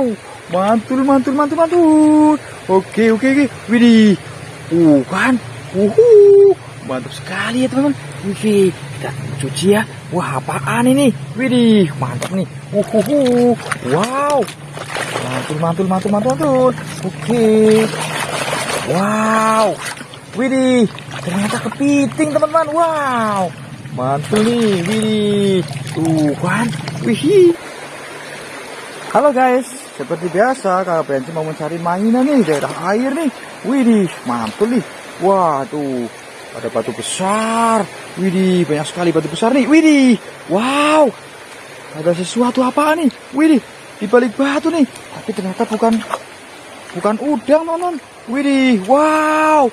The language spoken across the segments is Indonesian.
Wow, mantul, mantul, mantul, mantul. Oke, oke, oke. Widih. Uh, kan. Uhu. Mantap sekali ya, teman-teman. Widih, kita cuci ya. Wah, apaan ini? Widih, mantap nih. Uhuhu. Wow. Mantul, mantul, mantul, mantul, mantul. Oke. Wow. Widih, ternyata kepiting, teman-teman. Wow. Mantul nih, widih. Tuh kan. Wih. Halo guys, seperti biasa kalau Benci mau mencari mainan nih daerah air nih. Widih, mantul nih. Wah, tuh ada batu besar. Widih, banyak sekali batu besar nih. Widih, wow. Ada sesuatu apa nih? Widih, di balik batu nih. Tapi ternyata bukan bukan udang, teman-teman. Widih, wow.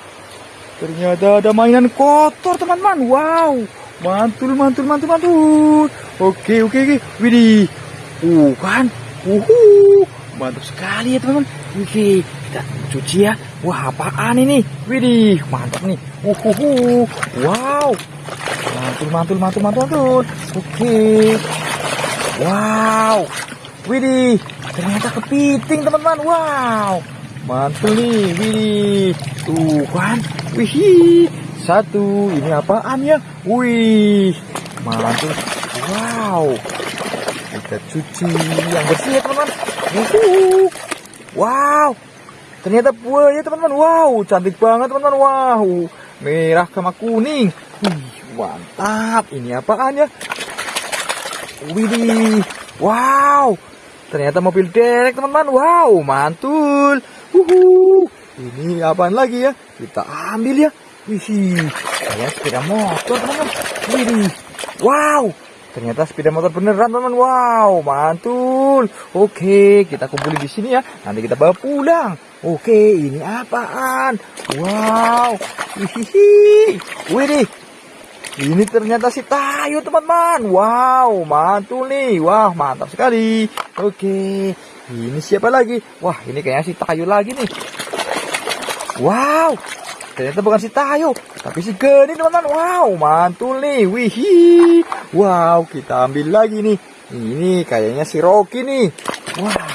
Ternyata ada mainan kotor, teman-teman. Wow. Mantul, mantul, mantul, mantul. Oke, oke, oke. Widih. Uh? Uhu. Mantap sekali ya, teman-teman. Widih, kita cuci ya. Wah, apaan ini? Widih, mantap nih. Uhuhu. Wow. Mantul, mantul, mantul, mantul, mantul. Oke. Wow. Widih, ternyata kepiting, teman-teman. Wow. Mantul nih, widih. Tuh kan. Wih, satu. Ini apaan ya? Wih, mantul. Wow. Kita cuci yang bersih ya teman-teman. Wow. Ternyata buaya teman-teman. Wow, cantik banget teman-teman. Wow. Merah sama kuning. Wih, mantap. Ini apaan ya? Widih. Wow. Ternyata mobil derek teman-teman. Wow, mantul. Wuhu. Ini apaan lagi ya? Kita ambil ya. Wih, kayak sepeda motor teman-teman. Widih. Wow. Ternyata sepeda motor beneran teman. Wow, mantul. Oke, kita kumpulin di sini ya. Nanti kita bawa pulang. Oke, ini apaan? Wow. Hihihi. Widih. Ini ternyata si Tayo teman-teman. Wow, mantul nih. Wah, mantap sekali. Oke. Ini siapa lagi? Wah, ini kayaknya si Tayo lagi nih. Wow. Ternyata bukan si Tayo, tapi si Geni teman-teman. Wow, mantul nih. Wih. Wow, kita ambil lagi nih. Ini kayaknya si Rocky nih. Wah.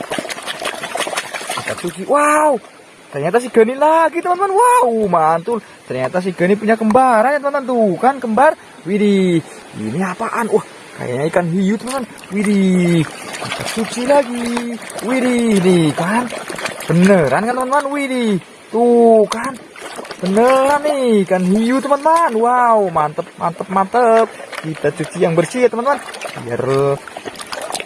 Kita cuci. Wow. Ternyata si Geni lagi teman-teman. Wow, mantul. Ternyata si Geni punya kembaran ya teman-teman. Tuh kan kembar. Widih. Ini apaan? Wah, kayaknya ikan hiu teman-teman. Widih. Kita cuci lagi. Widih, nih kan. Beneran kan teman-teman? Widih. Tuh kan. Beneran nih ikan hiu teman-teman. Wow, mantep, mantep, mantep. Kita cuci yang bersih ya teman-teman. Biar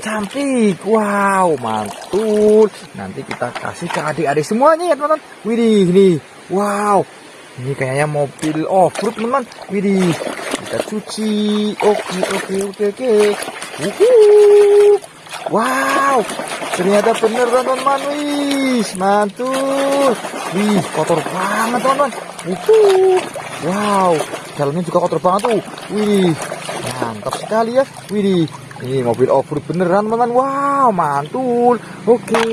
cantik. Wow, mantul. Nanti kita kasih ke adik-adik semuanya ya teman-teman. Widih, nih. Wow. Ini kayaknya mobil off-road teman-teman. Widih. Kita cuci. Oke, oke, oke, oke. Wuhu. Wow. Ternyata bener teman-teman. Wih, mantul. Wih, kotor banget teman-teman. Wuhu. Wow. Jalannya juga kotor banget tuh. Wih. Mantap sekali ya. Widih. Ini mobil off-road beneran teman-teman. Wow, mantul. Oke.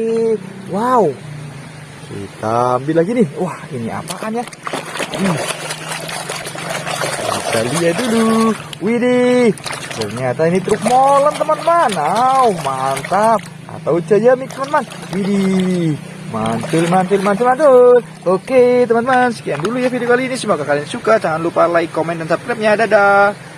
Wow. Kita ambil lagi nih. Wah, ini apaan ya? Hmm. Kita lihat dulu. Widih. Ternyata ini truk molen teman-teman. Wow, mantap. Atau Jaya Mix teman-teman. Widih. Mantul, mantul, mantul, mantul. Oke, teman-teman. Sekian dulu ya video kali ini. Semoga kalian suka. Jangan lupa like, komen, dan subscribe-nya. Dadah.